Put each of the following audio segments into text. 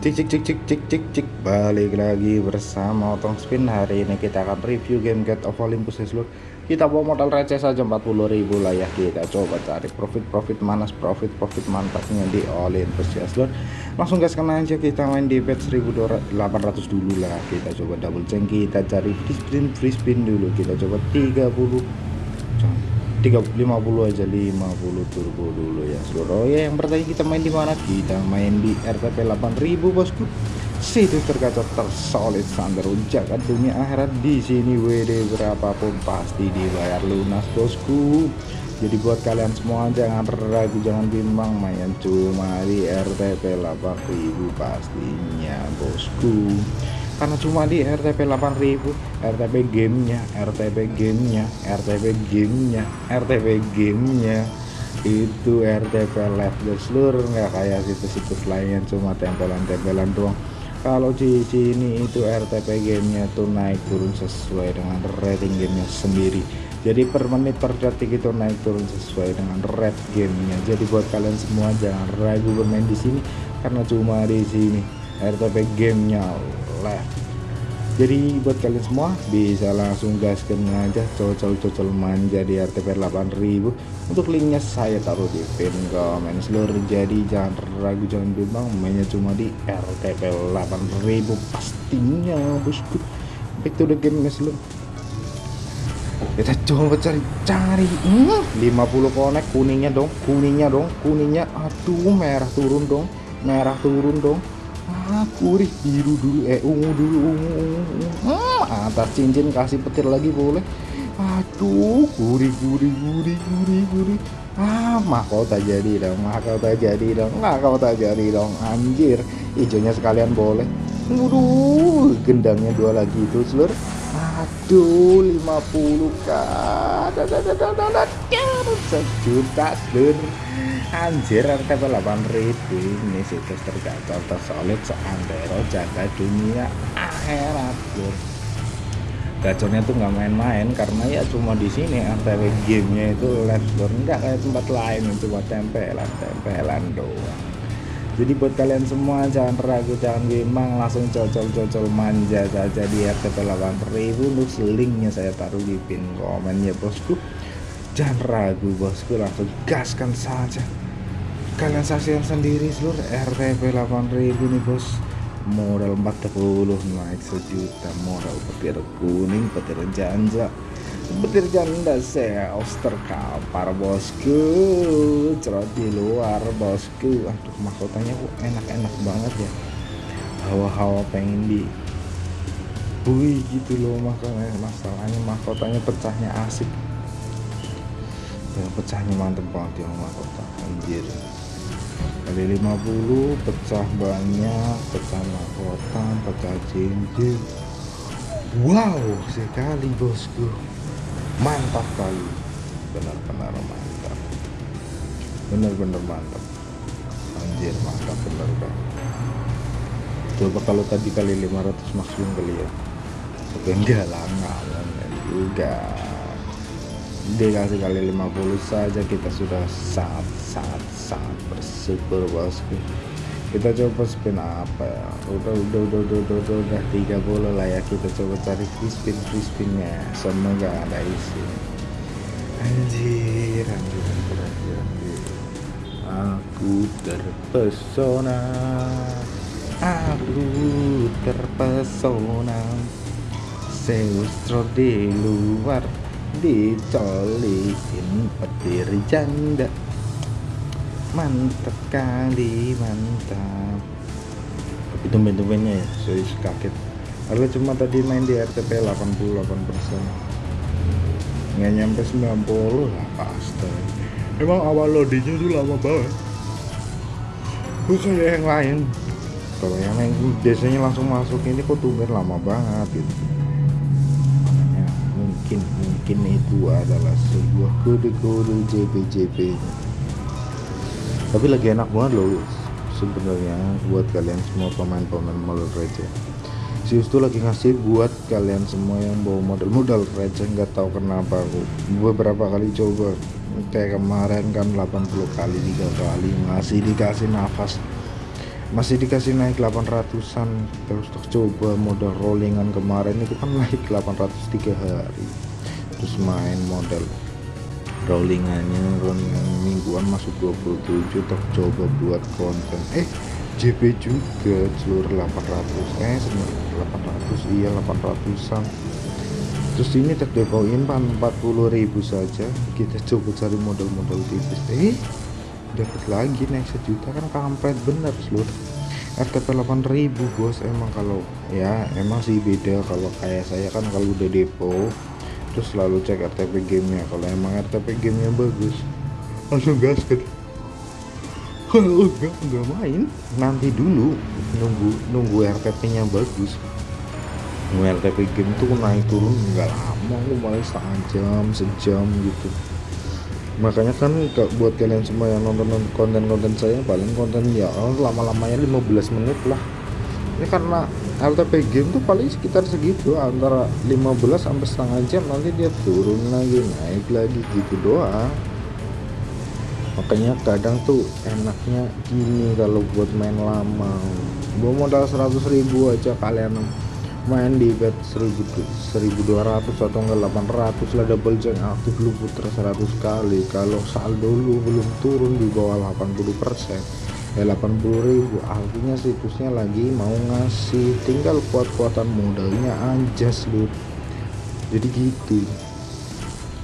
Cik cik cik cik cik cik cik. Balik lagi bersama Otong Spin. Hari ini kita akan review game Get of Olympus ya seluruh. Kita bawa modal receh saja 40.000 lah ya. Kita coba cari profit profit manas profit profit mantapnya di Olympus ya seluruh. Langsung gaskan aja kita main di bet 1800 dulu lah. Kita coba double change kita cari free spin free spin dulu. Kita coba 30 50 aja 50 turbo dulu ya. Seluruh ya yang bertanya kita main di mana? Kita main di RTP 8000 bosku. Situs tergacor tersolid standar jagat dunia akhirat. Di sini WD berapapun pasti dibayar lunas bosku. Jadi buat kalian semua jangan ragu jangan bimbang. Main cuma di RTP 8000 pastinya bosku karena cuma di RTP 8000 RTP gamenya RTP gamenya RTP gamenya RTP gamenya. Itu RTP live seluruh nggak kayak situs-situs lain cuma tempelan-tempelan doang. Kalau di sini itu RTP gamenya tuh naik turun sesuai dengan rating gamenya sendiri. Jadi per menit per detik itu naik turun sesuai dengan rate gamenya. Jadi buat kalian semua jangan ragu bermain di sini karena cuma di sini RTP gamenya left jadi buat kalian semua bisa langsung gaskan aja cocol-cocol manja di RTP 8000 untuk linknya saya taruh di pin komen. Seluruh jadi jangan ragu jangan bimbang mainnya cuma di RTP 8000 pastinya bosku back to the game seluruh kita coba cari-cari hmm, 50 konek kuningnya dong kuningnya dong kuningnya. Aduh merah turun dong merah turun dong ah gurih biru dulu eh ungu dulu ungu ungu. Hmm, atas cincin kasih petir lagi boleh aduh gurih gurih gurih gurih gurih ah mahkota jadi dong mahkota jadi dong mahkota jadi dong anjir hijaunya sekalian boleh Waduh, gendangnya dua lagi itu seluruh. Aduh, 50 kan. Sejuta seluruh anjir RTP 8000 ini situs tergacor tersolid seantero jaga dunia akhirat bos. Gacornya tuh nggak main-main karena ya cuma di sini RTP gamenya itu store nggak kayak tempat lain cuma tempelan tempelan doang. Jadi buat kalian semua jangan ragu jangan bimbang langsung cocol-cocol manja saja di RTP 8000 untuk linknya saya taruh di pin komen ya bosku. Jangan ragu bosku langsung gaskan saja kalian saksikan sendiri seluruh RTP 8000 nih bos. Modal 40 naik sejuta modal petir kuning petir janja. Petir janda saya oster kapar bosku. Cerot di luar bosku. Aduh mahkotanya kok enak-enak banget ya. Hawa-hawa pengen di Wih gitu loh makanya masalahnya mahkotanya pecahnya asik. Ya, pecahnya mantep banget ya mahkota. Anjir kali 50 pecah banyak pecah mahkota pecah cincin. Wow sekali bosku. Mantap kali. Benar-benar mantap. Benar-benar mantap. Anjir mantap benar kan coba kalau tadi kali 500 maksimum kali ya. Tapi enggak lah enggak juga. Dikasih kali 50 saja kita sudah sangat sangat bersyukur bosku kita coba spin apa ya? Udah udah udah udah udah udah, udah. 30 lah ya kita coba cari free spin free spinnya semoga ada isi. Anjir anjir anjir anjir, anjir. aku terpesona. Aku terpesona. Seustro di luar dicolikin petir janda mantap kali mantap. Tapi tumben-tumbennya ya? Saya kaget. Harga cuma tadi main di RTP 88% nggak nyampe 90 lah pasti emang awal loadingnya tuh lama banget. Bukan yang lain. Kalau yang lain biasanya langsung masuk ini kok tumben lama banget gitu. Mungkin mungkin itu adalah sebuah kode-kode JP-JP tapi lagi enak banget loh sebenarnya buat kalian semua pemain-pemain modal receh si itu lagi ngasih buat kalian semua yang bawa modal-modal receh nggak tahu kenapa aku beberapa kali coba. Kayak kemarin kan 80 kali tiga kali masih dikasih nafas. Masih dikasih naik 800an terus coba modal rollingan kemarin itu kan naik 803 hari. Terus main model rollingannya rollingan mingguan masuk 27 terus coba buat konten. Eh JP juga seluruh 800 eh seluruh 800 iya 800an terus ini terdepoin 40.000 saja. Kita coba cari model-model tipis. Eh dapat lagi naik sejuta kan kampret bener seluruh. RTP 8000 bos. Emang kalau ya emang sih beda kalau kayak saya kan kalau udah depo terus selalu cek RTP gamenya. Kalau emang RTP gamenya bagus langsung gasket. Kalau enggak enggak main. Nanti dulu nunggu nunggu RTP nya bagus. Nunggu RTP game tuh naik turun enggak lama aku malah setengah jam sejam gitu. Makanya kan buat kalian semua yang nonton konten-konten saya paling konten ya lama-lamanya 15 menit lah. Ini karena LTP game tuh paling sekitar segitu antara 15 sampai setengah jam nanti dia turun lagi naik lagi gitu doang. Makanya kadang tuh enaknya gini kalau buat main lama. Gua modal 100 ribu aja kalian. Main di bet 1200 atau enggak 800 lah double jack aktif lu putar 100 kali. Kalau saldo lu belum turun di bawah 80 persen ya 80.000 artinya situsnya lagi mau ngasih. Tinggal kuat-kuatan modalnya anjas lu jadi gitu.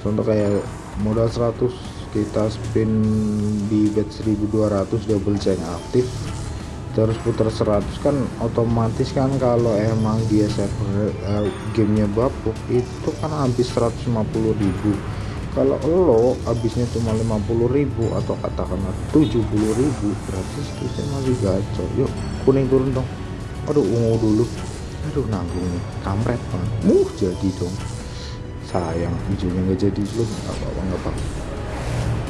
Contoh kayak modal 100 kita spin di bet 1200 double jack aktif. Terus putar 100 kan otomatis kan kalau emang dia server uh, gamenya bapuk itu kan habis 150.000 kalau lo habisnya cuma 50.000 atau katakanlah 70.000 berarti itu masih gacor. Yuk kuning turun dong. Aduh ungu dulu. Aduh nanggung nih. Kampret banget. Muh jadi dong. Sayang hijaunya nggak jadi. Lu nggak apa-apa nggak apa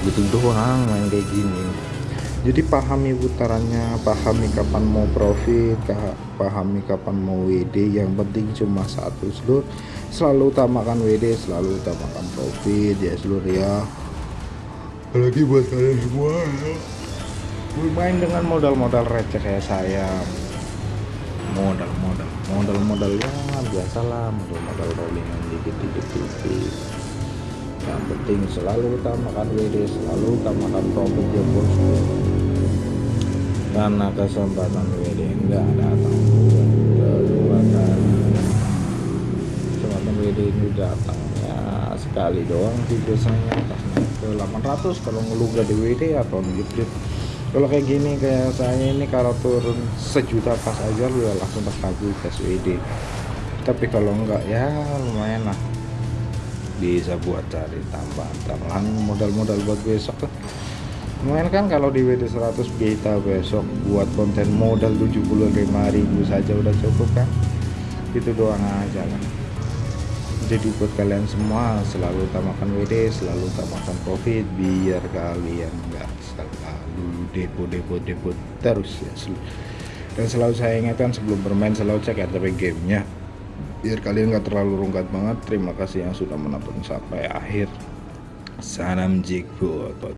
gitu doang main kayak gini. Jadi pahami putarannya pahami kapan mau profit pahami kapan mau WD yang penting cuma satu seluruh selalu utamakan WD selalu utamakan profit ya seluruh ya. Apalagi buat kalian semua ya. Bermain dengan modal-modal receh kayak saya. Modal-modal modal-modal ya biasalah modal-modal rollingan dikit-dikit yang penting selalu utamakan WD selalu utamakan profit ya bosku karena kesempatan WD enggak datang sekali doang sih biasanya. Ke 800 kalau ngeluh gak di WD atau gitu kalau kayak gini kayak saya ini kalau turun sejuta pas aja lu ya langsung pas kabur ke WD tapi kalau enggak ya lumayan lah. Bisa buat cari tambahan tambahan modal-modal buat besok kan lumayan kan kalau di WD 100 kita besok buat konten modal 75.000 saja udah cukup kan? Itu doang aja lah jadi buat kalian semua selalu utamakan WD selalu utamakan profit biar kalian nggak selalu depo depo depo terus ya. Dan selalu saya ingatkan sebelum bermain selalu cek RTP gamenya. Biar kalian nggak terlalu rungkat banget. Terima kasih yang sudah menonton sampai akhir. Salam jigbo